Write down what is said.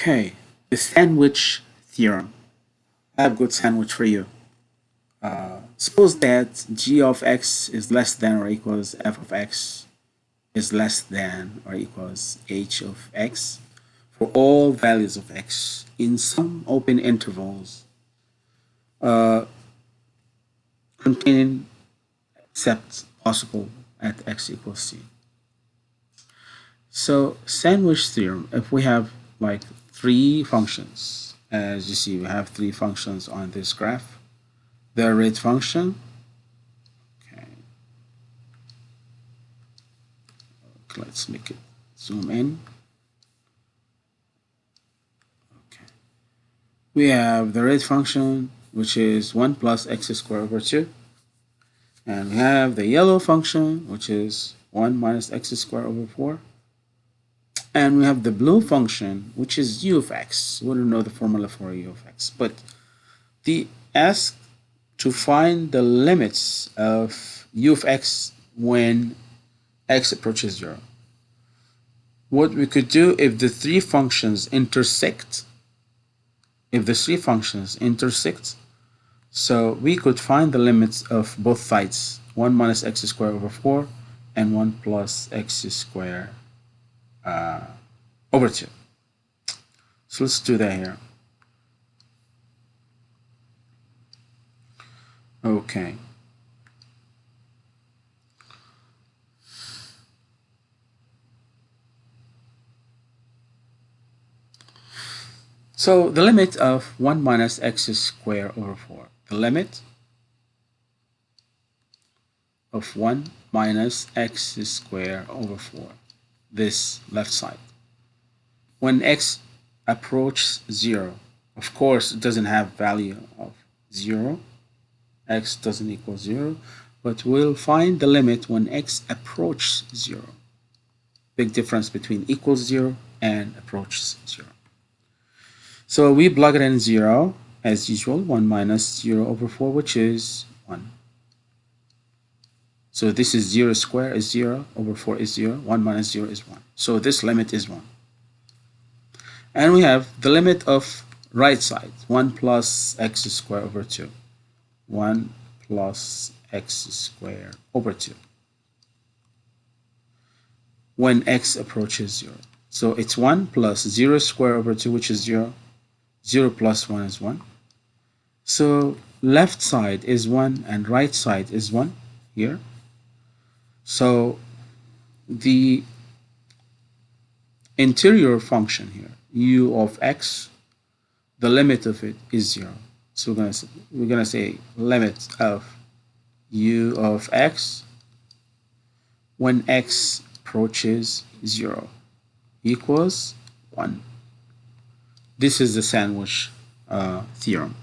Okay, the sandwich theorem. I have good sandwich for you. Uh, suppose that g of x is less than or equals f of x is less than or equals h of x for all values of x in some open intervals uh, containing except possible at x equals c. So sandwich theorem, if we have like three functions. As you see, we have three functions on this graph. The rate function, okay. Let's make it zoom in. Okay. We have the rate function, which is 1 plus x squared over 2. And we have the yellow function, which is 1 minus x squared over 4 and we have the blue function which is u of x. We don't know the formula for u of x. But the ask to find the limits of u of x when x approaches 0 what we could do if the three functions intersect if the three functions intersect so we could find the limits of both sides. 1 minus x squared over 4 and 1 plus x squared uh, over 2. So let's do that here. Okay. So the limit of 1 minus x squared over 4. The limit of 1 minus x squared over 4 this left side. When x approaches 0, of course it doesn't have value of 0, x doesn't equal 0, but we'll find the limit when x approaches 0. Big difference between equals 0 and approaches 0. So we plug it in 0 as usual, 1 minus 0 over 4, which is 1. So this is 0 square is 0, over 4 is 0, 1 minus 0 is 1. So this limit is 1. And we have the limit of right side, 1 plus x squared over 2. 1 plus x squared over 2. When x approaches 0. So it's 1 plus 0 squared over 2, which is 0. 0 plus 1 is 1. So left side is 1 and right side is 1 here. So the interior function here, u of x, the limit of it is 0. So we're going to, we're to say limit of u of x when x approaches 0 equals 1. This is the sandwich uh, theorem.